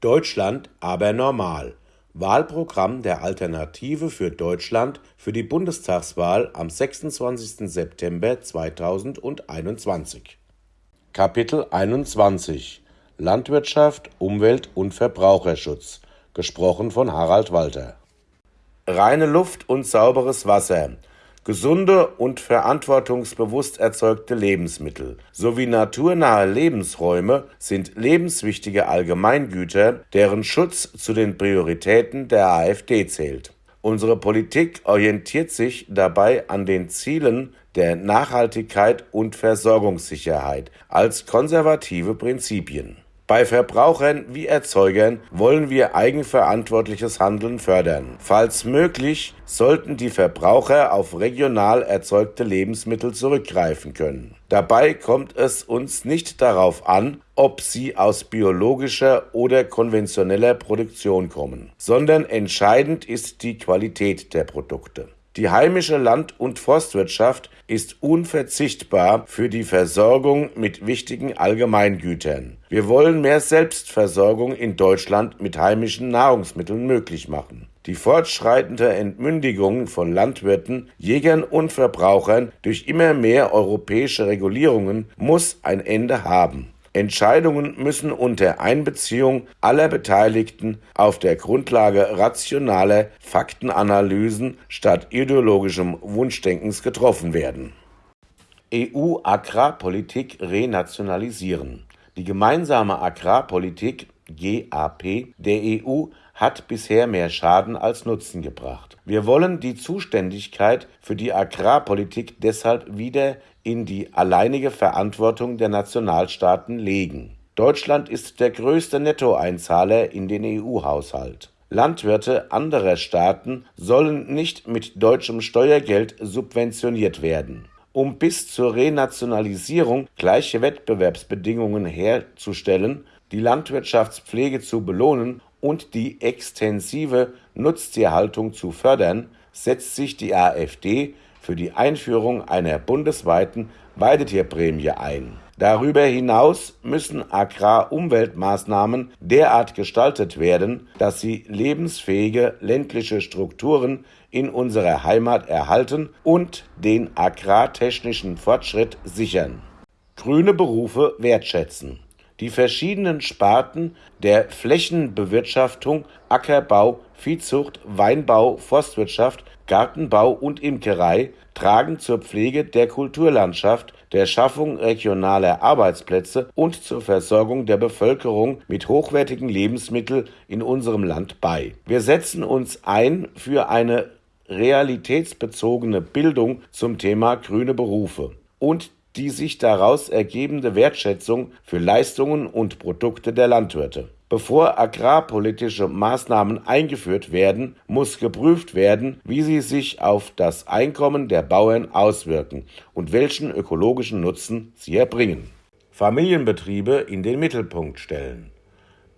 Deutschland aber normal. Wahlprogramm der Alternative für Deutschland für die Bundestagswahl am 26. September 2021. Kapitel 21 Landwirtschaft, Umwelt und Verbraucherschutz. Gesprochen von Harald Walter. Reine Luft und sauberes Wasser gesunde und verantwortungsbewusst erzeugte Lebensmittel sowie naturnahe Lebensräume sind lebenswichtige Allgemeingüter, deren Schutz zu den Prioritäten der AfD zählt. Unsere Politik orientiert sich dabei an den Zielen der Nachhaltigkeit und Versorgungssicherheit als konservative Prinzipien bei Verbrauchern wie Erzeugern wollen wir eigenverantwortliches Handeln fördern. Falls möglich, sollten die Verbraucher auf regional erzeugte Lebensmittel zurückgreifen können. Dabei kommt es uns nicht darauf an, ob sie aus biologischer oder konventioneller Produktion kommen, sondern entscheidend ist die Qualität der Produkte. Die heimische Land- und Forstwirtschaft ist unverzichtbar für die Versorgung mit wichtigen Allgemeingütern. Wir wollen mehr Selbstversorgung in Deutschland mit heimischen Nahrungsmitteln möglich machen. Die fortschreitende Entmündigung von Landwirten, Jägern und Verbrauchern durch immer mehr europäische Regulierungen muss ein Ende haben. Entscheidungen müssen unter Einbeziehung aller Beteiligten auf der Grundlage rationaler Faktenanalysen statt ideologischem Wunschdenkens getroffen werden. EU-Agrarpolitik renationalisieren. Die gemeinsame Agrarpolitik GAP der EU hat bisher mehr Schaden als Nutzen gebracht. Wir wollen die Zuständigkeit für die Agrarpolitik deshalb wieder in die alleinige Verantwortung der Nationalstaaten legen. Deutschland ist der größte Nettoeinzahler in den EU-Haushalt. Landwirte anderer Staaten sollen nicht mit deutschem Steuergeld subventioniert werden. Um bis zur Renationalisierung gleiche Wettbewerbsbedingungen herzustellen, die Landwirtschaftspflege zu belohnen und die extensive Nutztierhaltung zu fördern, setzt sich die AfD für die Einführung einer bundesweiten Weidetierprämie ein. Darüber hinaus müssen Agrarumweltmaßnahmen derart gestaltet werden, dass sie lebensfähige ländliche Strukturen in unserer Heimat erhalten und den agrartechnischen Fortschritt sichern. Grüne Berufe wertschätzen. Die verschiedenen Sparten der Flächenbewirtschaftung, Ackerbau, Viehzucht, Weinbau, Forstwirtschaft Gartenbau und Imkerei tragen zur Pflege der Kulturlandschaft, der Schaffung regionaler Arbeitsplätze und zur Versorgung der Bevölkerung mit hochwertigen Lebensmitteln in unserem Land bei. Wir setzen uns ein für eine realitätsbezogene Bildung zum Thema grüne Berufe und die sich daraus ergebende Wertschätzung für Leistungen und Produkte der Landwirte. Bevor agrarpolitische Maßnahmen eingeführt werden, muss geprüft werden, wie sie sich auf das Einkommen der Bauern auswirken und welchen ökologischen Nutzen sie erbringen. Familienbetriebe in den Mittelpunkt stellen.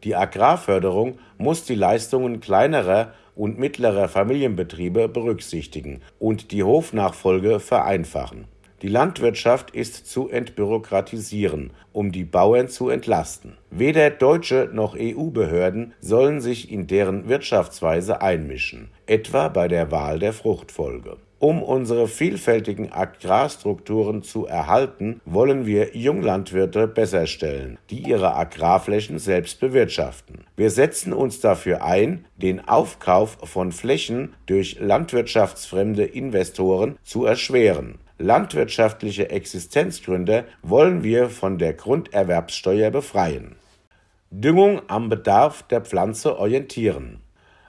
Die Agrarförderung muss die Leistungen kleinerer und mittlerer Familienbetriebe berücksichtigen und die Hofnachfolge vereinfachen. Die Landwirtschaft ist zu entbürokratisieren, um die Bauern zu entlasten. Weder deutsche noch EU-Behörden sollen sich in deren Wirtschaftsweise einmischen, etwa bei der Wahl der Fruchtfolge. Um unsere vielfältigen Agrarstrukturen zu erhalten, wollen wir Junglandwirte besser stellen, die ihre Agrarflächen selbst bewirtschaften. Wir setzen uns dafür ein, den Aufkauf von Flächen durch landwirtschaftsfremde Investoren zu erschweren landwirtschaftliche Existenzgründe wollen wir von der Grunderwerbssteuer befreien. Düngung am Bedarf der Pflanze orientieren.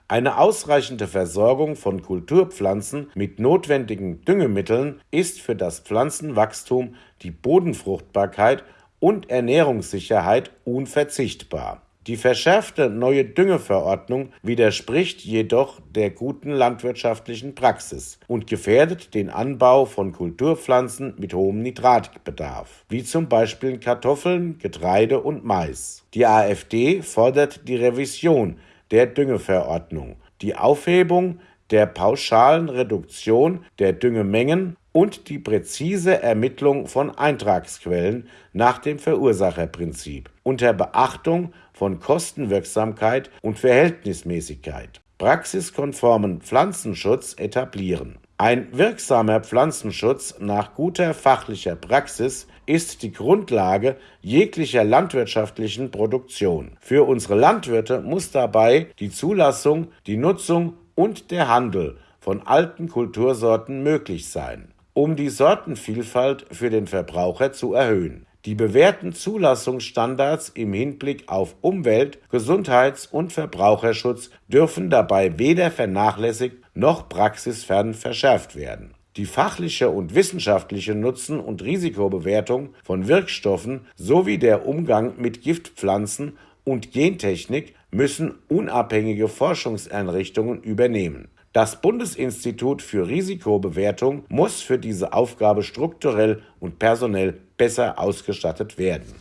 Eine ausreichende Versorgung von Kulturpflanzen mit notwendigen Düngemitteln ist für das Pflanzenwachstum, die Bodenfruchtbarkeit und Ernährungssicherheit unverzichtbar. Die verschärfte neue Düngeverordnung widerspricht jedoch der guten landwirtschaftlichen Praxis und gefährdet den Anbau von Kulturpflanzen mit hohem Nitratbedarf, wie zum Beispiel Kartoffeln, Getreide und Mais. Die AfD fordert die Revision der Düngeverordnung, die Aufhebung der pauschalen Reduktion der Düngemengen und die präzise Ermittlung von Eintragsquellen nach dem Verursacherprinzip unter Beachtung von Kostenwirksamkeit und Verhältnismäßigkeit. Praxiskonformen Pflanzenschutz etablieren. Ein wirksamer Pflanzenschutz nach guter fachlicher Praxis ist die Grundlage jeglicher landwirtschaftlichen Produktion. Für unsere Landwirte muss dabei die Zulassung, die Nutzung und der Handel von alten Kultursorten möglich sein, um die Sortenvielfalt für den Verbraucher zu erhöhen. Die bewährten Zulassungsstandards im Hinblick auf Umwelt-, Gesundheits- und Verbraucherschutz dürfen dabei weder vernachlässigt noch praxisfern verschärft werden. Die fachliche und wissenschaftliche Nutzen- und Risikobewertung von Wirkstoffen sowie der Umgang mit Giftpflanzen und Gentechnik müssen unabhängige Forschungseinrichtungen übernehmen. Das Bundesinstitut für Risikobewertung muss für diese Aufgabe strukturell und personell besser ausgestattet werden.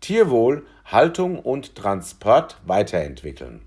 Tierwohl, Haltung und Transport weiterentwickeln.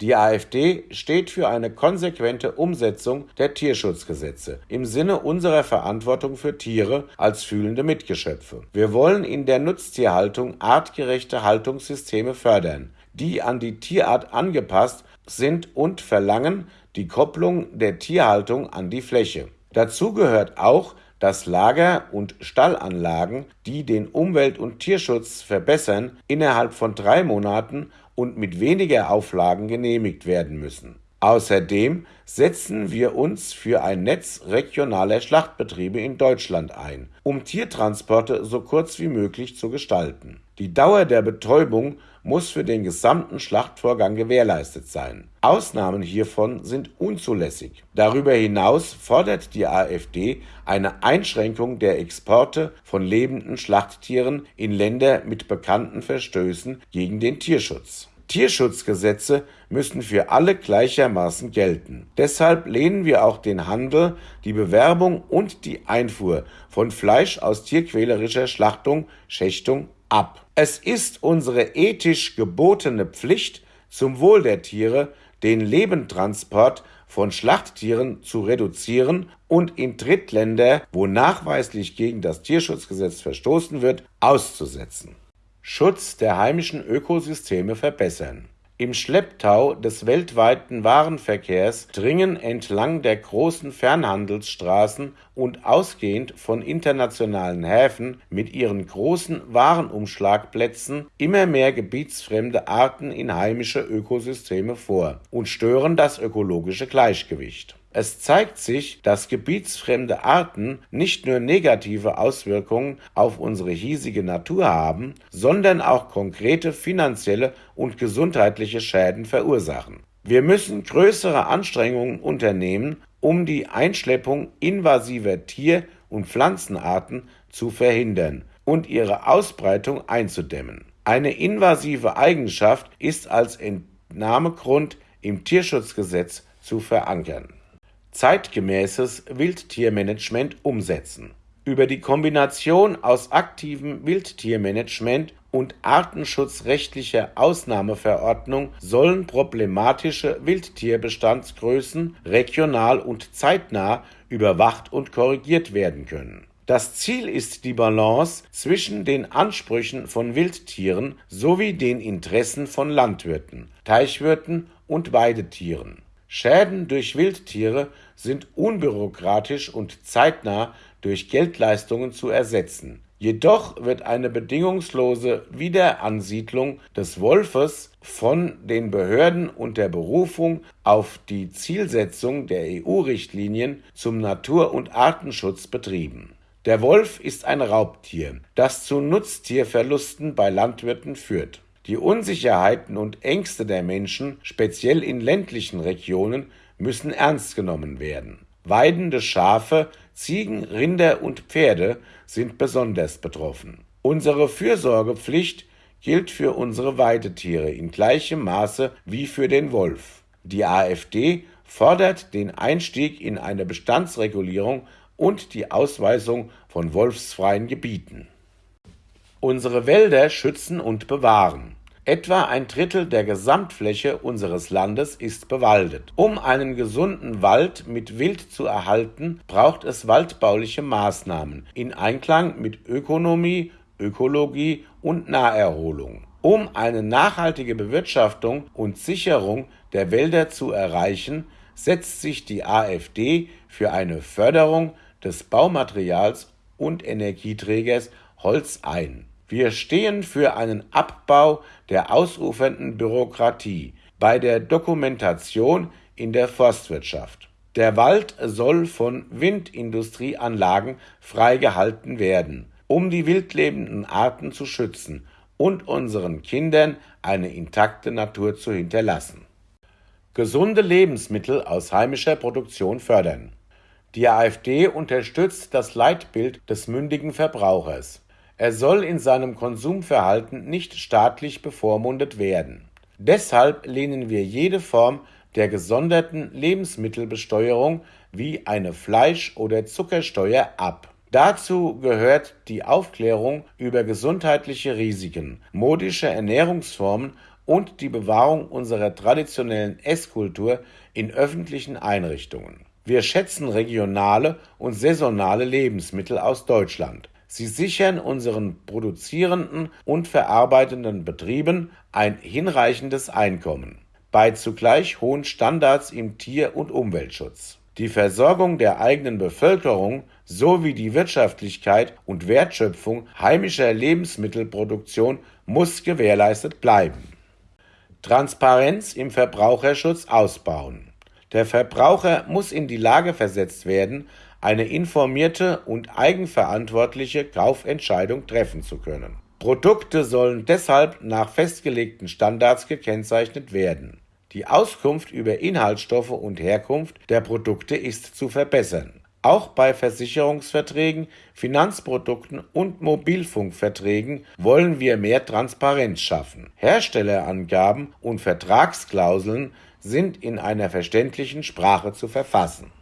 Die AfD steht für eine konsequente Umsetzung der Tierschutzgesetze im Sinne unserer Verantwortung für Tiere als fühlende Mitgeschöpfe. Wir wollen in der Nutztierhaltung artgerechte Haltungssysteme fördern, die an die Tierart angepasst sind und verlangen die Kopplung der Tierhaltung an die Fläche. Dazu gehört auch, dass Lager- und Stallanlagen, die den Umwelt- und Tierschutz verbessern, innerhalb von drei Monaten und mit weniger Auflagen genehmigt werden müssen. Außerdem setzen wir uns für ein Netz regionaler Schlachtbetriebe in Deutschland ein, um Tiertransporte so kurz wie möglich zu gestalten. Die Dauer der Betäubung muss für den gesamten Schlachtvorgang gewährleistet sein. Ausnahmen hiervon sind unzulässig. Darüber hinaus fordert die AfD eine Einschränkung der Exporte von lebenden Schlachttieren in Länder mit bekannten Verstößen gegen den Tierschutz. Tierschutzgesetze müssen für alle gleichermaßen gelten. Deshalb lehnen wir auch den Handel, die Bewerbung und die Einfuhr von Fleisch aus tierquälerischer Schlachtung, Schächtung ab. Es ist unsere ethisch gebotene Pflicht, zum Wohl der Tiere den Lebendtransport von Schlachttieren zu reduzieren und in Drittländer, wo nachweislich gegen das Tierschutzgesetz verstoßen wird, auszusetzen. Schutz der heimischen Ökosysteme verbessern. Im Schlepptau des weltweiten Warenverkehrs dringen entlang der großen Fernhandelsstraßen und ausgehend von internationalen Häfen mit ihren großen Warenumschlagplätzen immer mehr gebietsfremde Arten in heimische Ökosysteme vor und stören das ökologische Gleichgewicht es zeigt sich, dass gebietsfremde Arten nicht nur negative Auswirkungen auf unsere hiesige Natur haben, sondern auch konkrete finanzielle und gesundheitliche Schäden verursachen. Wir müssen größere Anstrengungen unternehmen, um die Einschleppung invasiver Tier- und Pflanzenarten zu verhindern und ihre Ausbreitung einzudämmen. Eine invasive Eigenschaft ist als Entnahmegrund im Tierschutzgesetz zu verankern zeitgemäßes Wildtiermanagement umsetzen. Über die Kombination aus aktivem Wildtiermanagement und artenschutzrechtlicher Ausnahmeverordnung sollen problematische Wildtierbestandsgrößen regional und zeitnah überwacht und korrigiert werden können. Das Ziel ist die Balance zwischen den Ansprüchen von Wildtieren sowie den Interessen von Landwirten, Teichwirten und Weidetieren Schäden durch Wildtiere sind unbürokratisch und zeitnah durch Geldleistungen zu ersetzen. Jedoch wird eine bedingungslose Wiederansiedlung des Wolfes von den Behörden unter Berufung auf die Zielsetzung der EU-Richtlinien zum Natur- und Artenschutz betrieben. Der Wolf ist ein Raubtier, das zu Nutztierverlusten bei Landwirten führt die Unsicherheiten und Ängste der Menschen, speziell in ländlichen Regionen, müssen ernst genommen werden. Weidende Schafe, Ziegen, Rinder und Pferde sind besonders betroffen. Unsere Fürsorgepflicht gilt für unsere Weidetiere in gleichem Maße wie für den Wolf. Die AfD fordert den Einstieg in eine Bestandsregulierung und die Ausweisung von wolfsfreien Gebieten unsere Wälder schützen und bewahren. Etwa ein Drittel der Gesamtfläche unseres Landes ist bewaldet. Um einen gesunden Wald mit Wild zu erhalten, braucht es waldbauliche Maßnahmen in Einklang mit Ökonomie, Ökologie und Naherholung. Um eine nachhaltige Bewirtschaftung und Sicherung der Wälder zu erreichen, setzt sich die AfD für eine Förderung des Baumaterials und Energieträgers Holz ein. Wir stehen für einen Abbau der ausufernden Bürokratie bei der Dokumentation in der Forstwirtschaft. Der Wald soll von Windindustrieanlagen freigehalten werden, um die wildlebenden Arten zu schützen und unseren Kindern eine intakte Natur zu hinterlassen. Gesunde Lebensmittel aus heimischer Produktion fördern. Die AfD unterstützt das Leitbild des mündigen Verbrauchers. Er soll in seinem Konsumverhalten nicht staatlich bevormundet werden. Deshalb lehnen wir jede Form der gesonderten Lebensmittelbesteuerung wie eine Fleisch- oder Zuckersteuer ab. Dazu gehört die Aufklärung über gesundheitliche Risiken, modische Ernährungsformen und die Bewahrung unserer traditionellen Esskultur in öffentlichen Einrichtungen. Wir schätzen regionale und saisonale Lebensmittel aus Deutschland. Sie sichern unseren produzierenden und verarbeitenden Betrieben ein hinreichendes Einkommen bei zugleich hohen Standards im Tier- und Umweltschutz. Die Versorgung der eigenen Bevölkerung sowie die Wirtschaftlichkeit und Wertschöpfung heimischer Lebensmittelproduktion muss gewährleistet bleiben. Transparenz im Verbraucherschutz ausbauen. Der Verbraucher muss in die Lage versetzt werden, eine informierte und eigenverantwortliche Kaufentscheidung treffen zu können. Produkte sollen deshalb nach festgelegten Standards gekennzeichnet werden. Die Auskunft über Inhaltsstoffe und Herkunft der Produkte ist zu verbessern. Auch bei Versicherungsverträgen, Finanzprodukten und Mobilfunkverträgen wollen wir mehr Transparenz schaffen. Herstellerangaben und Vertragsklauseln sind in einer verständlichen Sprache zu verfassen.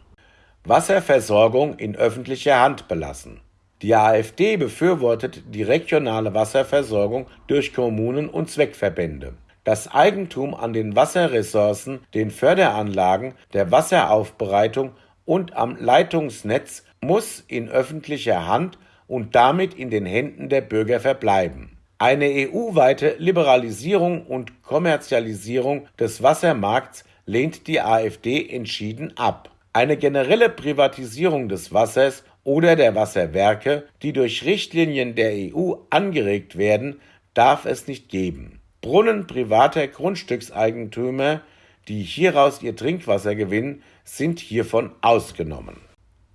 Wasserversorgung in öffentlicher Hand belassen. Die AfD befürwortet die regionale Wasserversorgung durch Kommunen und Zweckverbände. Das Eigentum an den Wasserressourcen, den Förderanlagen, der Wasseraufbereitung und am Leitungsnetz muss in öffentlicher Hand und damit in den Händen der Bürger verbleiben. Eine EU-weite Liberalisierung und Kommerzialisierung des Wassermarkts lehnt die AfD entschieden ab. Eine generelle Privatisierung des Wassers oder der Wasserwerke, die durch Richtlinien der EU angeregt werden, darf es nicht geben. Brunnen privater Grundstückseigentümer, die hieraus ihr Trinkwasser gewinnen, sind hiervon ausgenommen.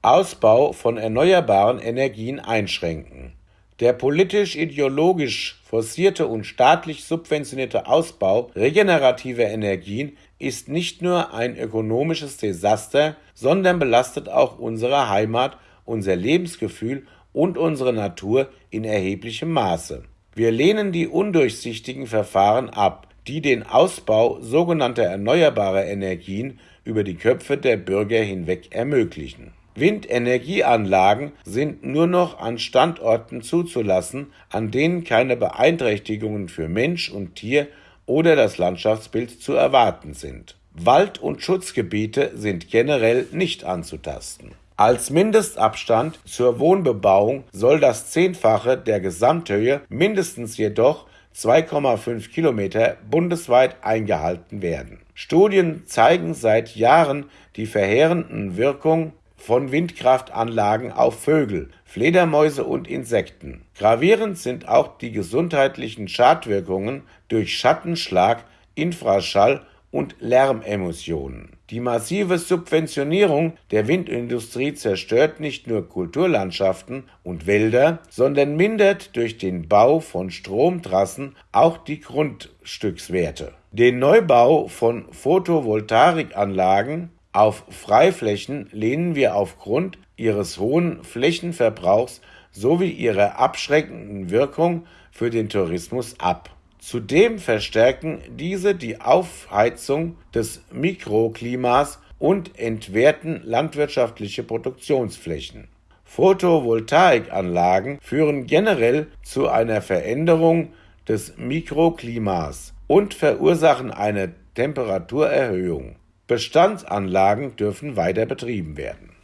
Ausbau von erneuerbaren Energien einschränken. Der politisch-ideologisch forcierte und staatlich subventionierte Ausbau regenerativer Energien ist nicht nur ein ökonomisches Desaster, sondern belastet auch unsere Heimat, unser Lebensgefühl und unsere Natur in erheblichem Maße. Wir lehnen die undurchsichtigen Verfahren ab, die den Ausbau sogenannter erneuerbarer Energien über die Köpfe der Bürger hinweg ermöglichen. Windenergieanlagen sind nur noch an Standorten zuzulassen, an denen keine Beeinträchtigungen für Mensch und Tier oder das Landschaftsbild zu erwarten sind. Wald- und Schutzgebiete sind generell nicht anzutasten. Als Mindestabstand zur Wohnbebauung soll das Zehnfache der Gesamthöhe, mindestens jedoch 2,5 Kilometer bundesweit eingehalten werden. Studien zeigen seit Jahren die verheerenden Wirkungen von Windkraftanlagen auf Vögel, Fledermäuse und Insekten. Gravierend sind auch die gesundheitlichen Schadwirkungen durch Schattenschlag, Infraschall und Lärmemissionen. Die massive Subventionierung der Windindustrie zerstört nicht nur Kulturlandschaften und Wälder, sondern mindert durch den Bau von Stromtrassen auch die Grundstückswerte. Den Neubau von Photovoltaikanlagen auf Freiflächen lehnen wir aufgrund ihres hohen Flächenverbrauchs sowie ihrer abschreckenden Wirkung für den Tourismus ab. Zudem verstärken diese die Aufheizung des Mikroklimas und entwerten landwirtschaftliche Produktionsflächen. Photovoltaikanlagen führen generell zu einer Veränderung des Mikroklimas und verursachen eine Temperaturerhöhung. Bestandsanlagen dürfen weiter betrieben werden